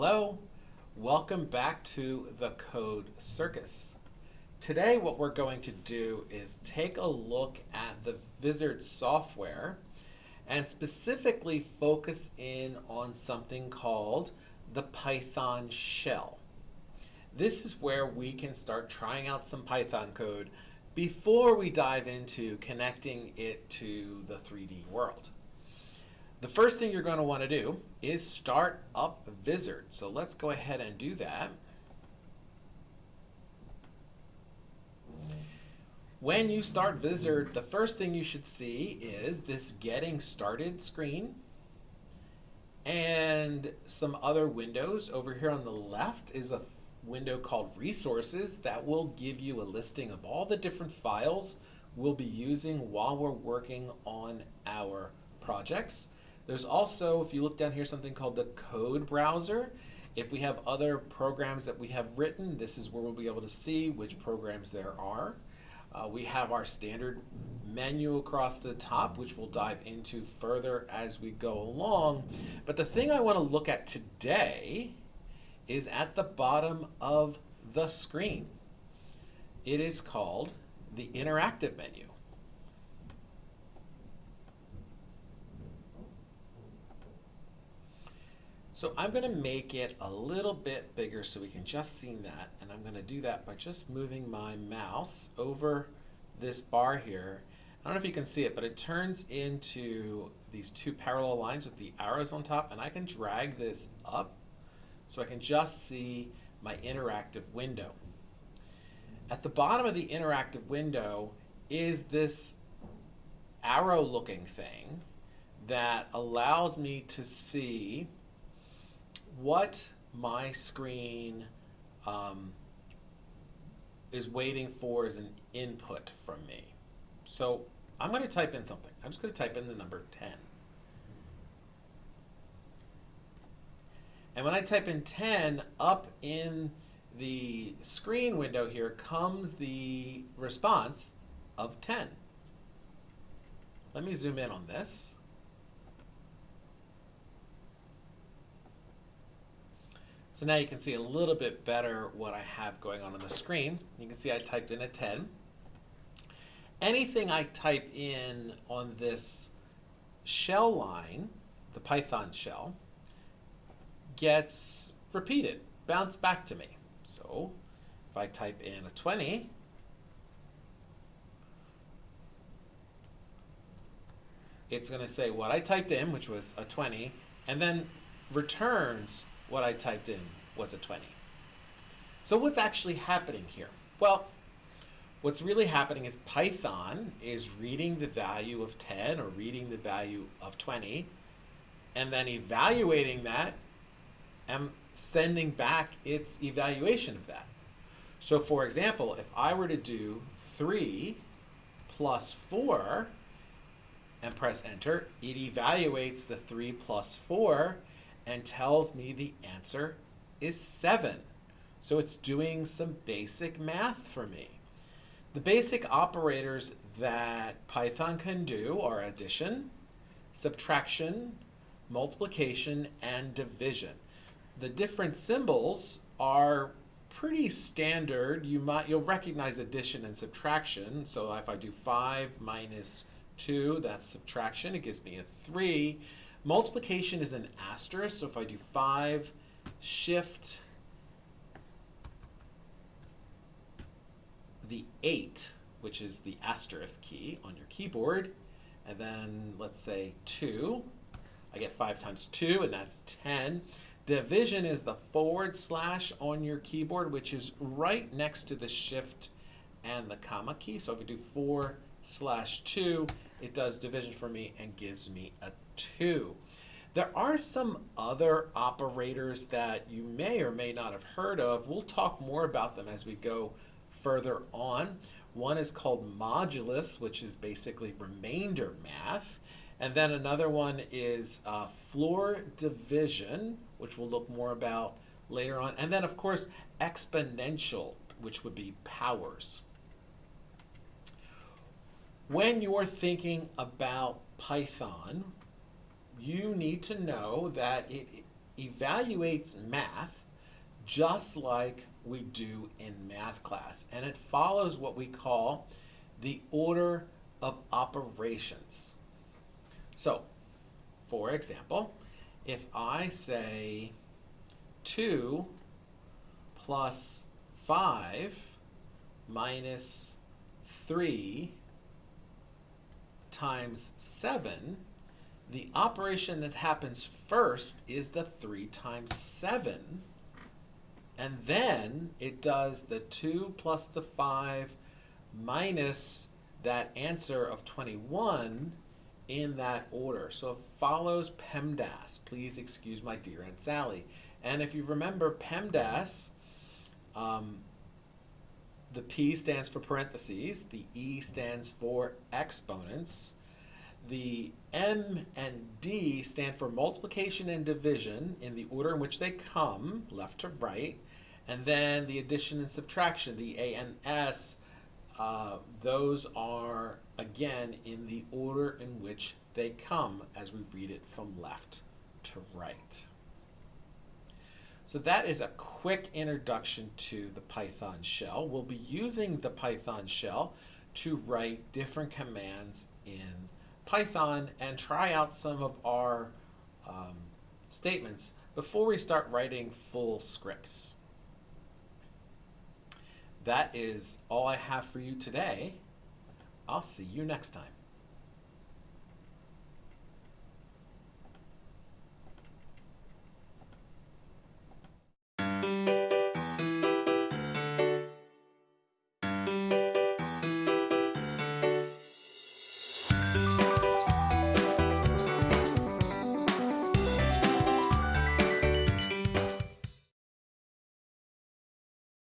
Hello, welcome back to the Code Circus. Today what we're going to do is take a look at the Vizard software and specifically focus in on something called the Python shell. This is where we can start trying out some Python code before we dive into connecting it to the 3D world. The first thing you're going to want to do is start up Vizard. So let's go ahead and do that. When you start Vizard, the first thing you should see is this Getting Started screen and some other windows. Over here on the left is a window called Resources that will give you a listing of all the different files we'll be using while we're working on our projects. There's also, if you look down here, something called the code browser. If we have other programs that we have written, this is where we'll be able to see which programs there are. Uh, we have our standard menu across the top, which we'll dive into further as we go along. But the thing I want to look at today is at the bottom of the screen. It is called the interactive menu. So I'm going to make it a little bit bigger so we can just see that. And I'm going to do that by just moving my mouse over this bar here. I don't know if you can see it, but it turns into these two parallel lines with the arrows on top. And I can drag this up so I can just see my interactive window. At the bottom of the interactive window is this arrow looking thing that allows me to see what my screen um, is waiting for is an input from me. So I'm going to type in something. I'm just going to type in the number 10. And when I type in 10, up in the screen window here comes the response of 10. Let me zoom in on this. So now you can see a little bit better what I have going on on the screen. You can see I typed in a 10. Anything I type in on this shell line, the Python shell, gets repeated, bounced back to me. So if I type in a 20, it's going to say what I typed in, which was a 20, and then returns what I typed in was a 20. So what's actually happening here? Well, what's really happening is Python is reading the value of 10 or reading the value of 20 and then evaluating that and sending back its evaluation of that. So for example, if I were to do 3 plus 4 and press enter, it evaluates the 3 plus 4 and tells me the answer is 7. So it's doing some basic math for me. The basic operators that Python can do are addition, subtraction, multiplication, and division. The different symbols are pretty standard. You might you'll recognize addition and subtraction. So if I do 5 minus 2, that's subtraction. It gives me a 3. Multiplication is an asterisk, so if I do 5, shift the 8, which is the asterisk key on your keyboard, and then let's say 2, I get 5 times 2, and that's 10. Division is the forward slash on your keyboard, which is right next to the shift and the comma key. So if I do 4 slash 2, it does division for me and gives me a 2. There are some other operators that you may or may not have heard of. We'll talk more about them as we go further on. One is called modulus, which is basically remainder math. And then another one is uh, floor division, which we'll look more about later on. And then, of course, exponential, which would be powers. When you're thinking about Python, you need to know that it evaluates math just like we do in math class. And it follows what we call the order of operations. So, for example, if I say 2 plus 5 minus 3 times 7, the operation that happens first is the 3 times 7. And then it does the 2 plus the 5 minus that answer of 21 in that order. So it follows PEMDAS. Please excuse my dear Aunt Sally. And if you remember PEMDAS, um, the P stands for parentheses, the E stands for exponents, the M and D stand for multiplication and division in the order in which they come, left to right, and then the addition and subtraction, the A and S, uh, those are again in the order in which they come as we read it from left to right. So that is a quick introduction to the Python shell. We'll be using the Python shell to write different commands in Python and try out some of our um, statements before we start writing full scripts. That is all I have for you today. I'll see you next time.